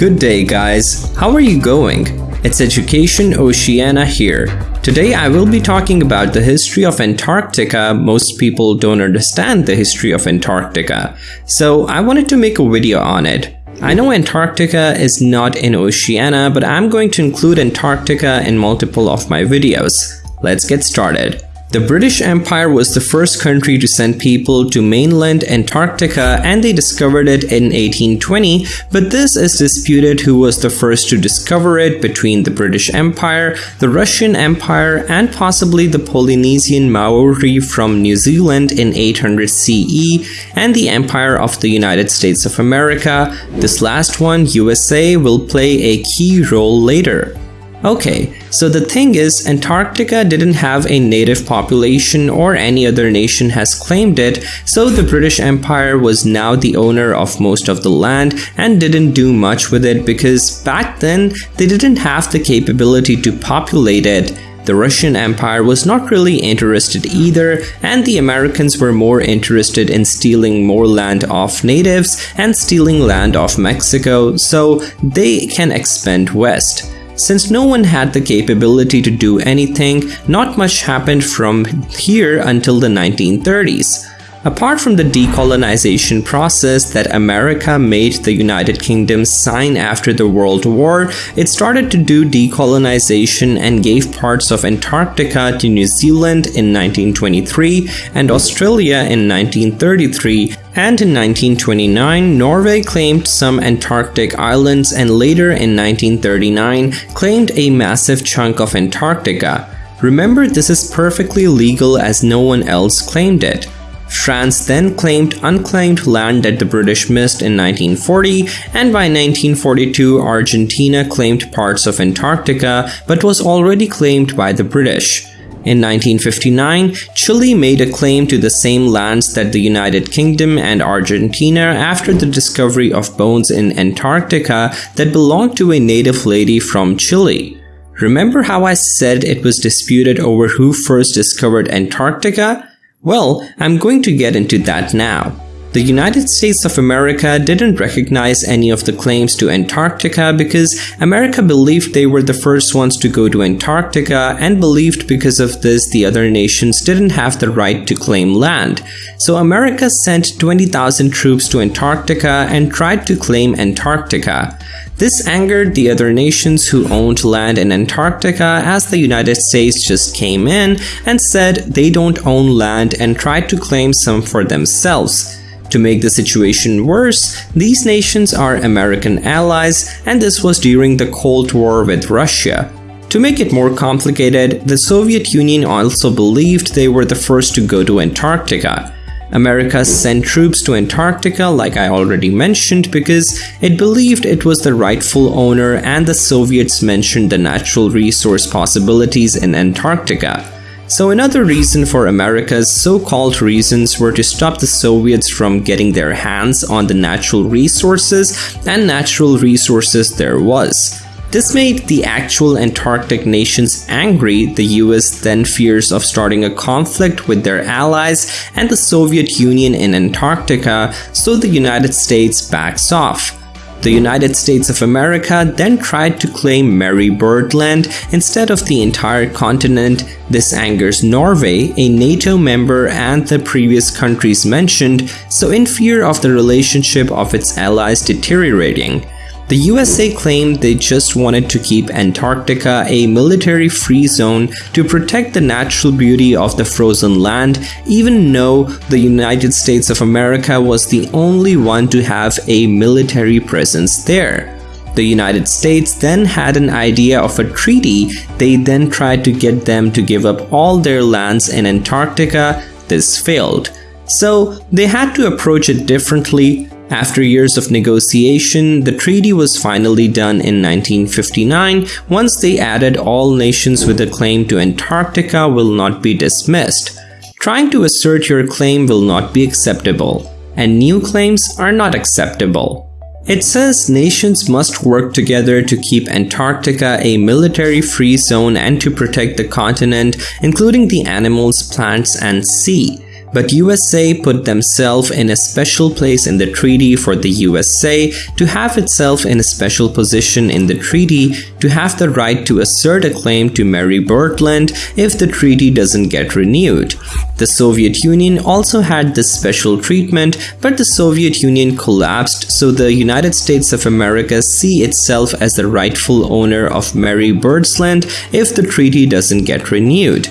Good day guys, how are you going? It's Education Oceana here. Today I will be talking about the history of Antarctica. Most people don't understand the history of Antarctica, so I wanted to make a video on it. I know Antarctica is not in Oceania, but I'm going to include Antarctica in multiple of my videos. Let's get started. The British Empire was the first country to send people to mainland Antarctica and they discovered it in 1820, but this is disputed who was the first to discover it between the British Empire, the Russian Empire, and possibly the Polynesian Maori from New Zealand in 800 CE, and the Empire of the United States of America. This last one, USA, will play a key role later. Okay, so the thing is, Antarctica didn't have a native population or any other nation has claimed it, so the British Empire was now the owner of most of the land and didn't do much with it because back then they didn't have the capability to populate it. The Russian Empire was not really interested either, and the Americans were more interested in stealing more land off natives and stealing land off Mexico, so they can expand west. Since no one had the capability to do anything, not much happened from here until the 1930s. Apart from the decolonization process that America made the United Kingdom sign after the World War, it started to do decolonization and gave parts of Antarctica to New Zealand in 1923 and Australia in 1933, and in 1929 Norway claimed some Antarctic islands and later in 1939 claimed a massive chunk of Antarctica. Remember this is perfectly legal as no one else claimed it. France then claimed unclaimed land that the British missed in 1940 and by 1942 Argentina claimed parts of Antarctica but was already claimed by the British. In 1959, Chile made a claim to the same lands that the United Kingdom and Argentina after the discovery of bones in Antarctica that belonged to a native lady from Chile. Remember how I said it was disputed over who first discovered Antarctica? Well, I'm going to get into that now. The United States of America didn't recognize any of the claims to Antarctica because America believed they were the first ones to go to Antarctica and believed because of this the other nations didn't have the right to claim land. So America sent 20,000 troops to Antarctica and tried to claim Antarctica. This angered the other nations who owned land in Antarctica as the United States just came in and said they don't own land and tried to claim some for themselves. To make the situation worse, these nations are American allies and this was during the Cold War with Russia. To make it more complicated, the Soviet Union also believed they were the first to go to Antarctica. America sent troops to Antarctica like I already mentioned because it believed it was the rightful owner and the Soviets mentioned the natural resource possibilities in Antarctica. So another reason for America's so-called reasons were to stop the Soviets from getting their hands on the natural resources and natural resources there was. This made the actual Antarctic nations angry, the US then fears of starting a conflict with their allies and the Soviet Union in Antarctica, so the United States backs off. The United States of America then tried to claim Marie Byrd Land instead of the entire continent. This angers Norway, a NATO member and the previous countries mentioned, so in fear of the relationship of its allies deteriorating. The USA claimed they just wanted to keep Antarctica a military-free zone to protect the natural beauty of the frozen land, even though the United States of America was the only one to have a military presence there. The United States then had an idea of a treaty, they then tried to get them to give up all their lands in Antarctica, this failed. So they had to approach it differently, after years of negotiation, the treaty was finally done in 1959 once they added all nations with a claim to Antarctica will not be dismissed. Trying to assert your claim will not be acceptable, and new claims are not acceptable. It says nations must work together to keep Antarctica a military-free zone and to protect the continent, including the animals, plants, and sea. But USA put themselves in a special place in the treaty for the USA to have itself in a special position in the treaty to have the right to assert a claim to Marie Byrd Land if the treaty doesn't get renewed. The Soviet Union also had this special treatment, but the Soviet Union collapsed so the United States of America see itself as the rightful owner of Marie Byrd Land if the treaty doesn't get renewed.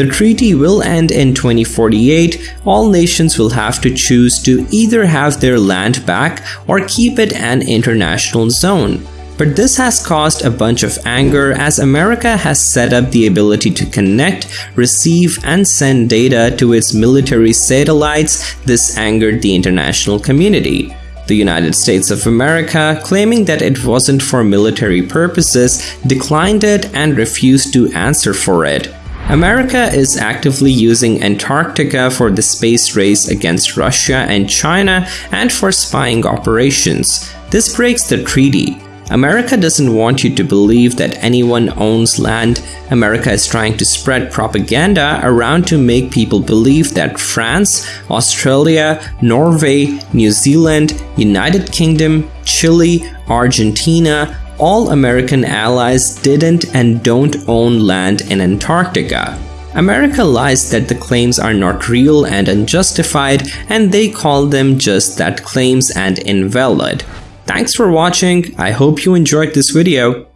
The treaty will end in 2048. All nations will have to choose to either have their land back or keep it an international zone. But this has caused a bunch of anger as America has set up the ability to connect, receive, and send data to its military satellites. This angered the international community. The United States of America, claiming that it wasn't for military purposes, declined it and refused to answer for it. America is actively using Antarctica for the space race against Russia and China and for spying operations. This breaks the treaty. America doesn't want you to believe that anyone owns land. America is trying to spread propaganda around to make people believe that France, Australia, Norway, New Zealand, United Kingdom, Chile, Argentina, all American allies didn't and don't own land in Antarctica. America lies that the claims are not real and unjustified and they call them just that claims and invalid. Thanks for watching, I hope you enjoyed this video.